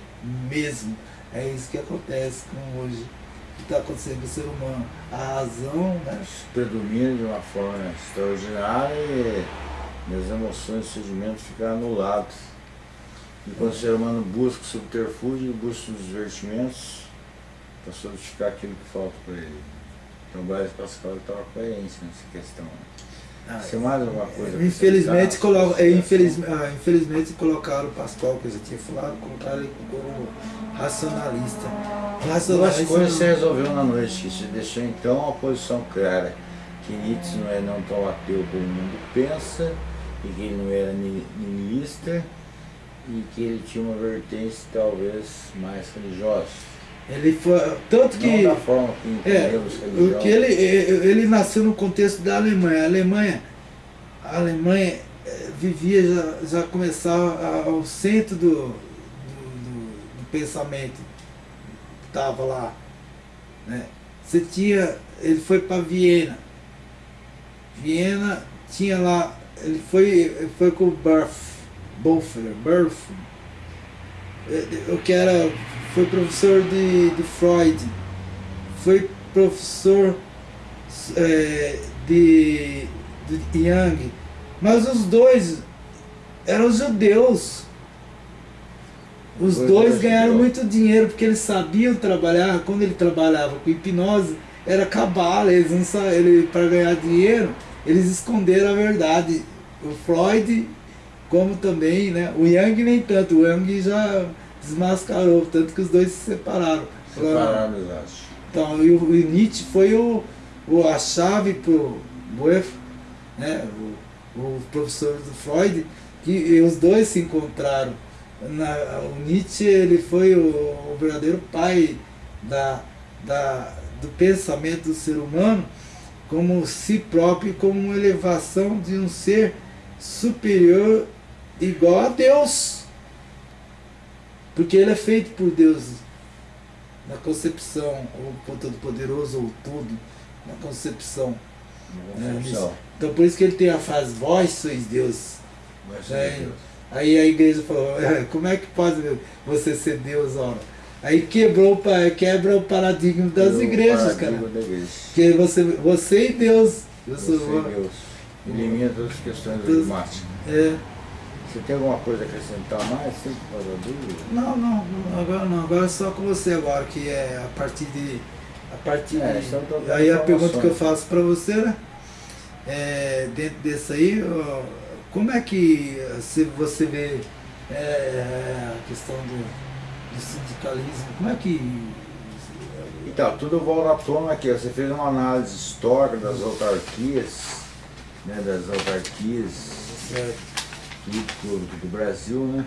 mesmo. É isso que acontece com hoje. O que está acontecendo com o ser humano? A razão né? predomina de uma forma extraordinária e as emoções e sentimentos ficam anulados. E quando o ser humano busca o subterfúgio, busca os divertimentos para solidificar aquilo que falta para ele. Então o Blaise Pascal estava coerente nessa questão. Ah, Você mais alguma coisa? Infelizmente, colo é, infeliz, ah, infelizmente colocaram o Pascal, que eu já tinha falado, colocaram ele como racionalista. racionalista. Duas coisas você resolveu na noite, que você deixou então a posição clara, que Nietzsche não é não tão ateu como o mundo pensa, e que ele não era niilista, e que ele tinha uma vertente talvez mais religiosa. Ele foi. Tanto que. Não da forma que é, que ele, ele nasceu no contexto da Alemanha. A Alemanha, a Alemanha eh, vivia, já, já começava ao centro do, do, do, do pensamento. Estava lá. Né? Você tinha. Ele foi para Viena. Viena tinha lá. Ele foi, foi com o Burf, Bofer, Burf, o que era foi professor de, de Freud, foi professor é, de, de Young, mas os dois eram judeus. Os dois ganharam muito dinheiro porque eles sabiam trabalhar. Quando ele trabalhava com hipnose, era cabala. Eles não ele para ganhar dinheiro, eles esconderam a verdade. O Freud, como também, né? O Yang nem tanto. O Yang já desmascarou, tanto que os dois se separaram. Separaram, acho. Então, e o, o Nietzsche foi o, o, a chave para o Boef, né, o, o professor do Freud, que os dois se encontraram. Na, o Nietzsche ele foi o, o verdadeiro pai da, da, do pensamento do ser humano como si próprio, como uma elevação de um ser superior igual a Deus. Porque ele é feito por Deus na concepção, ou Todo-Poderoso, ou tudo, na concepção. Né? Então por isso que ele tem a frase, vós sois Deus. É, Deus. Aí a igreja falou, é, como é que pode você ser Deus, ora? Aí quebrou, quebra o paradigma das quebrou igrejas, cara. Que você, você e Deus. Você e Deus. Elimina todas as questões dogmáticas. É. Você tem alguma coisa a acrescentar mais, para dúvida? Não, não, agora não, agora é só com você agora, que é a partir de, a partir é, de... Aí a pergunta que eu faço para você, né? É, dentro desse aí, como é que se você vê é, a questão do, do, sindicalismo, como é que... Então, tudo volta à tona aqui, você fez uma análise histórica das autarquias, né, das autarquias do, do Brasil, né?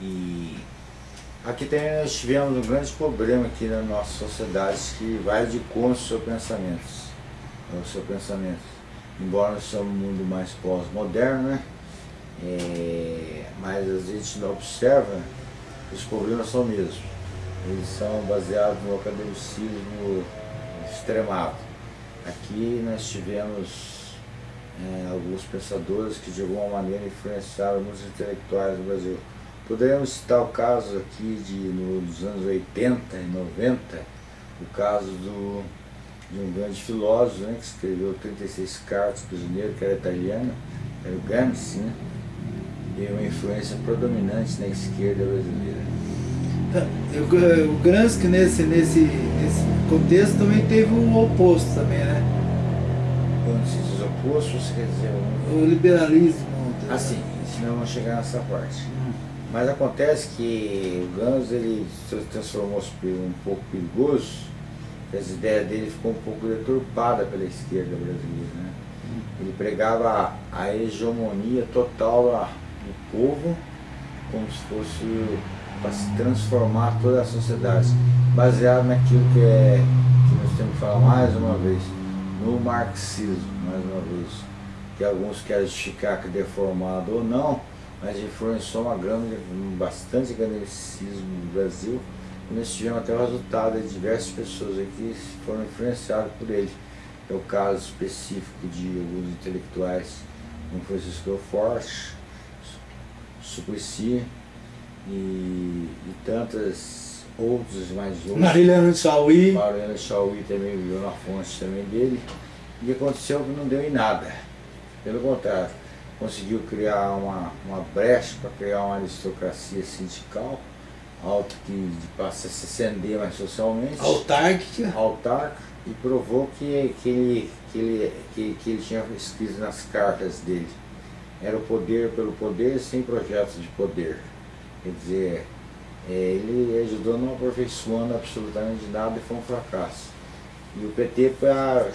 E aqui nós tivemos um grande problema aqui na nossa sociedade que vai de conta o seu pensamento. O seu pensamento. Embora nós somos um mundo mais pós-moderno, né? É, mas a gente não observa, os problemas são mesmos. Eles são baseados no academicismo extremado. Aqui nós tivemos é, alguns pensadores que de alguma maneira influenciaram muitos intelectuais do Brasil. Poderíamos citar o caso aqui de, nos anos 80 e 90, o caso do, de um grande filósofo né, que escreveu 36 cartas prisioneiro, que era italiano, era o Gramsci, né? Deu uma influência predominante na esquerda brasileira. Tá, o Gramsci nesse, nesse, nesse contexto também teve um oposto também, né? Quando se quer dizer... Um... O liberalismo. Assim, senão vamos chegar nessa parte. Mas acontece que o Gans ele se transformou-se um pouco perigoso, as ideias dele ficou um pouco deturpada pela esquerda brasileira. Né? Ele pregava a, hegemonia total do povo, como se fosse para se transformar toda a sociedade, baseado naquilo que, é, que nós temos que falar mais uma vez, no marxismo, mais uma vez, que alguns querem justificar que deformado ou não, mas influenciou uma grande, bastante academicismo no Brasil, e nós tivemos até o resultado de diversas pessoas que foram influenciadas por ele. É o caso específico de alguns intelectuais, como Francisco Forte, Suplicy e, e tantas outros mais outros. Marilena Chauí. Marilena Chauí também viveu na fonte também dele. E aconteceu que não deu em nada. Pelo contrário, conseguiu criar uma, uma brecha para criar uma aristocracia sindical, alto que passa a se acender mais socialmente. Autárquica. Autárquica. E provou que, que, ele, que, ele, que, que ele tinha escrito nas cartas dele. Era o poder pelo poder sem projetos de poder. Quer dizer, ele ajudou não aperfeiçoando absolutamente nada e foi um fracasso. E o PT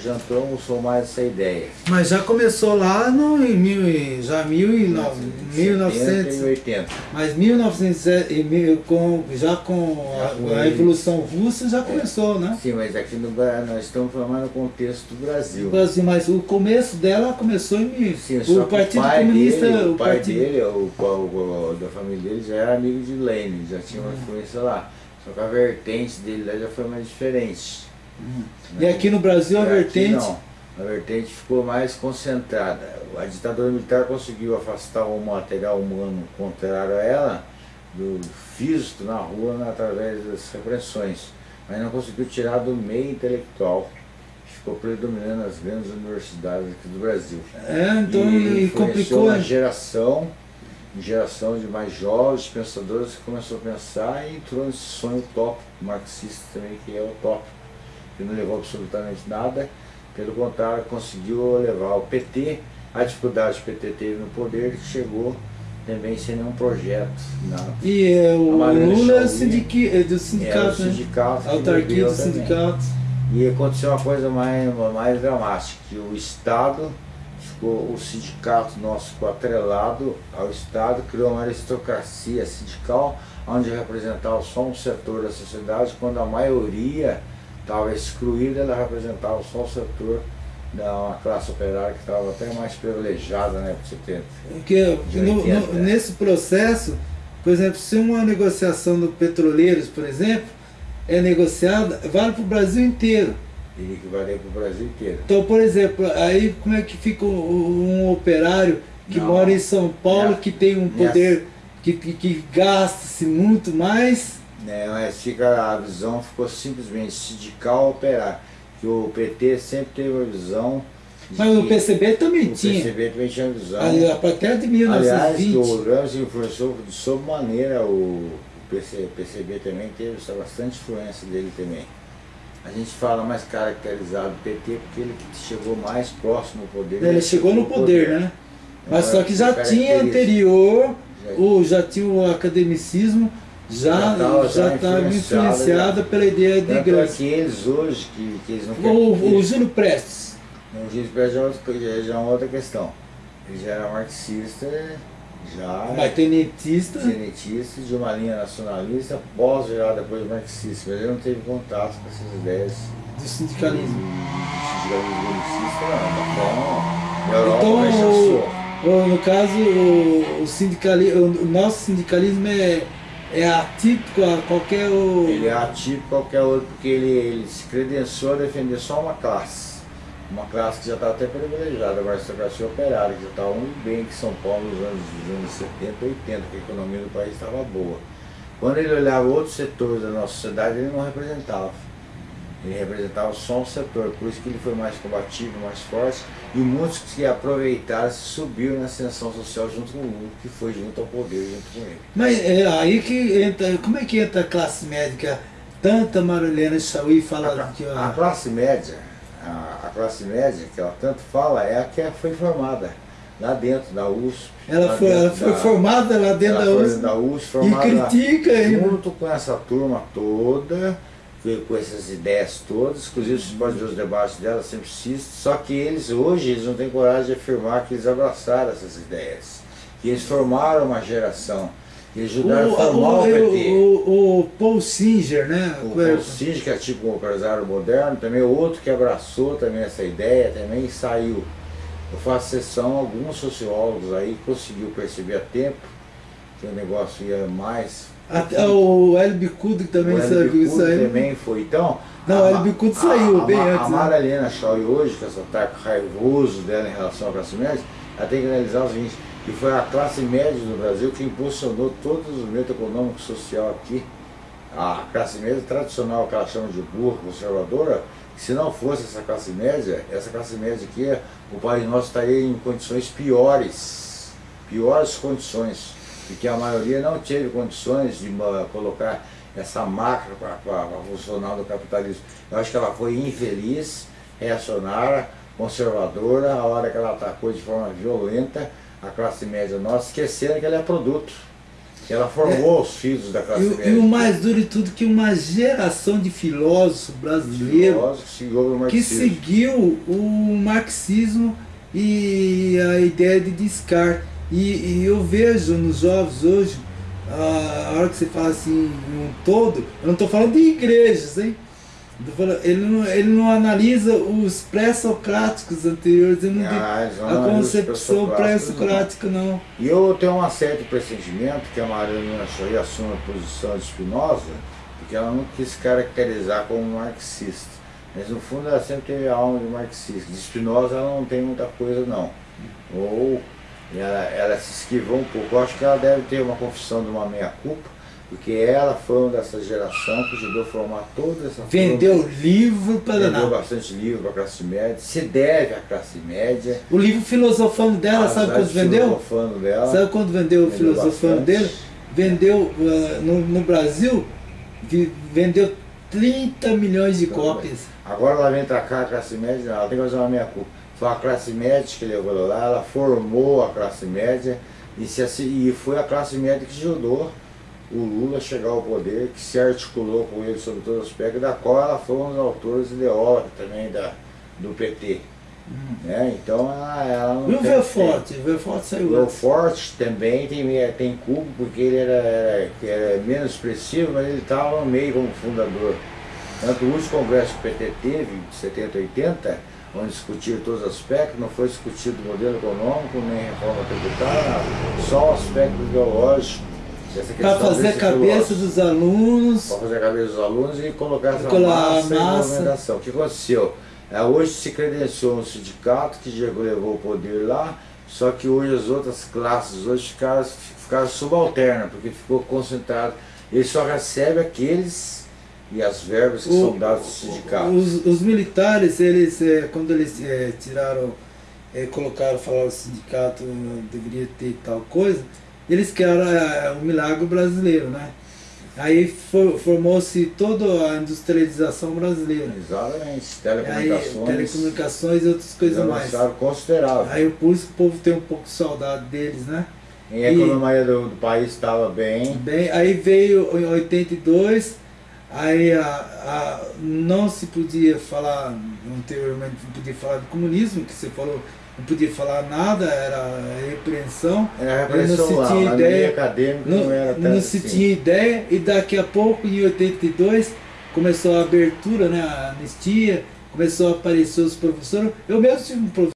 já usou mais essa ideia. Mas já começou lá no, em mil, já mil e no, 1980. Mas 1900, com, já com a, a Revolução Russa já começou, é. né? Sim, mas aqui no, nós estamos falando no contexto do Brasil. Brasil, mas o começo dela começou em Sim, o Partido o Comunista. Dele, o, pai partido... dele, o, o, da família dele já era amigo de Lenin, já tinha uma hum. influência lá. Só que a vertente dele lá já foi mais diferente. Hum. E aqui no Brasil a vertente... não, a vertente ficou mais concentrada. A ditadura militar conseguiu afastar o material humano contrário a ela do físico na rua né, através das repressões, mas não conseguiu tirar do meio intelectual ficou predominando nas grandes universidades aqui do Brasil. É, então e, e complicou. uma geração, geração de mais jovens pensadores que começou a pensar e entrou nesse sonho utópico marxista também, que é utópico que não levou absolutamente nada, pelo contrário, conseguiu levar o PT, a dificuldade que o PT teve no poder, que chegou também sem nenhum projeto. Na, e é, o Lula é, sindiqui, é do sindicato, é, do sindicato né? Autarquia do sindicato. E aconteceu uma coisa mais, mais dramática, que o Estado, ficou, o sindicato nosso ficou atrelado ao Estado, criou uma aristocracia sindical, onde representava só um setor da sociedade, quando a maioria estava excluída, ela representava só o setor da classe operária que estava até mais privilegiada na época de 70. Porque no, no, nesse processo, por exemplo, se uma negociação do petroleiros, por exemplo, é negociada, vale para o Brasil inteiro. E que vale para o Brasil inteiro. Então, por exemplo, aí como é que fica um, um operário que Não, mora em São Paulo, que tem um poder, que, que, que gasta-se muito mais né, mas fica, a visão ficou simplesmente sindical operar. Que o PT sempre teve a visão. Mas o PCB também o tinha. O PCB também tinha visão. Até de 1920. Aliás, o Ramos influenciou de sobremaneira o, o PC, PCB também teve bastante influência dele também. a gente fala mais caracterizado do PT porque ele chegou mais próximo ao poder. Ele, chegou no poder, poder. né? Mas só que já tinha anterior, já, ou já tinha o academicismo, já já estava influenciada pela ideia de igreja. É que eles hoje, que, que eles não querem... O, o Júlio Prestes. O Júlio Prestes já é uma outra questão. Ele já era marxista, já. Mas tenentista. Tenentista de uma linha nacionalista, pós virar depois marxista, mas ele não teve contato com essas ideias. Do sindicalismo. Do sindicalismo marxista, não. Então, Europa então, no caso, o, o, sindicalismo, o nosso sindicalismo é, é atípico a qualquer. Ele é atípico a qualquer outro, porque ele, ele se credenciou a defender só uma classe uma classe que já estava até privilegiada, a aristocracia operária, que já estava muito bem aqui em São Paulo nos anos, nos anos 70, 80, que a economia do país estava boa. Quando ele olhava outros setores da nossa sociedade, ele não representava. Ele representava só um setor, por isso que ele foi mais combativo, mais forte, e muitos que aproveitaram subiram na ascensão social junto com o Lula, que foi junto ao poder, junto com ele. Mas é aí que entra, como é que entra a classe médica? Tanta Marilena Chauí fala a, que... A classe média, a, a, classe média, que ela tanto fala, é a que foi formada lá dentro da USP. Ela, foi, ela foi da, formada lá dentro da USP, da USP formada e critica junto com essa turma toda, com essas ideias todas, inclusive você pode ver os debates dela, sempre assiste, só que eles hoje eles não têm coragem de afirmar que eles abraçaram essas ideias, que eles formaram uma geração e ajudaram o, a formar o, o PT. O, o, Paul Singer, né? O Paul Singer, que é tipo um empresário moderno, também outro que abraçou também essa ideia, também saiu. Eu faço sessão, alguns sociólogos aí conseguiu perceber a tempo que o negócio ia mais. Até o Hélio Bicudo também saiu. isso aí. também foi. Então, não, Bicudo saiu a, bem a, antes. A Mara Helena Shaw hoje, com esse ataque raivoso dela em relação à classe média, ela tem que analisar o seguinte, que foi a classe média do Brasil que impulsionou todo o desenvolvimento econômico e social aqui. A classe média tradicional, que ela chama de burra, conservadora, se não fosse essa classe média, essa classe média aqui, o país nosso estaria em condições piores, piores condições, porque a maioria não teve condições de colocar essa máquina para funcionar no capitalismo. Eu acho que ela foi infeliz, reacionária, conservadora, a hora que ela atacou de forma violenta a classe média nossa, esquecendo que ela é produto. Ela formou é, os filhos da classe e, média. E o mais duro de tudo que uma geração de filósofos brasileiros que seguiu o marxismo e a ideia de Descartes. E, e eu vejo nos jovens hoje, a, hora que você fala assim, um todo, eu não estou falando de igrejas, hein? Ele não, ele não analisa os pré-socráticos anteriores, ele não ah, a concepção pré-socrática, não. E eu tenho um certo pressentimento que a Mariana Choi assume a posição de Spinoza, porque ela não quis caracterizar como marxista. Mas no fundo ela sempre teve a alma de marxista. De Spinoza ela não tem muita coisa não. Ou ela, ela se esquivou um pouco. Eu acho que ela deve ter uma confissão de uma meia-culpa, porque ela foi uma dessa geração que ajudou a formar toda essa Vendeu forma, livro para Vendeu bastante livro para a classe média, se deve à classe média. O livro Filosofando dela, sabe quando vendeu? Filosofando dela. Sabe quando vendeu o Filosofando dele? Vendeu uh, no, no, Brasil, vendeu 30 milhões de cópias. Agora ela vem para cá, a classe média, ela tem que fazer uma meia culpa. Foi a classe média que levou lá, ela formou a classe média e, se, e foi a classe média que ajudou o Lula chegar ao poder, que se articulou com ele sobre todos os aspectos, da qual ela foi um dos autores ideólogos também da, do PT. Hum. Né? Então ela, ela não E o Verforte? O Verforte saiu O Verforte também tem, tem culpa, porque ele era, era, era menos expressivo, mas ele estava no meio como fundador. Tanto o último congresso que o PT teve, de 70 80, onde discutir todos os aspectos, não foi discutido o modelo econômico, nem reforma tributária, só o aspecto ideológico para fazer a cabeça dos alunos. Para fazer a cabeça dos alunos e colocar essa massa, massa. movimentação. O que aconteceu? É, hoje se credenciou um sindicato que levou o poder lá, só que hoje as outras classes hoje ficaram, ficaram subalternas, porque ficou concentrado. Ele só recebe aqueles e as verbas que o, são dadas aos sindicatos. Os, os, militares, eles, é, quando eles é, tiraram, é, colocaram, falaram o sindicato deveria ter tal coisa, eles querem é, o milagre brasileiro, né? Aí for, formou-se toda a industrialização brasileira. Exatamente, telecomunicações. Aí, telecomunicações e outras coisas mais. considerável. Aí por isso o povo tem um pouco de saudade deles, né? E a economia do, do país estava bem. Bem, aí veio em 82, aí a, a, não se podia falar, anteriormente não podia falar do comunismo, que você falou, não podia falar nada, era repreensão. Era repreensão não se tinha lá, ideia, acadêmico não, não era Não se assim. tinha ideia, e daqui a pouco, em 82, começou a abertura, né, a anistia, começou a aparecer os professores. Eu mesmo tive um professor